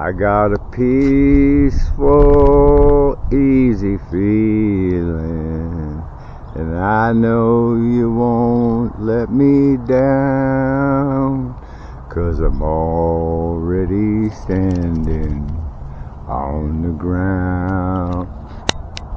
I got a peaceful, easy feeling. And I know you won't let me down. Cause I'm already standing on the ground.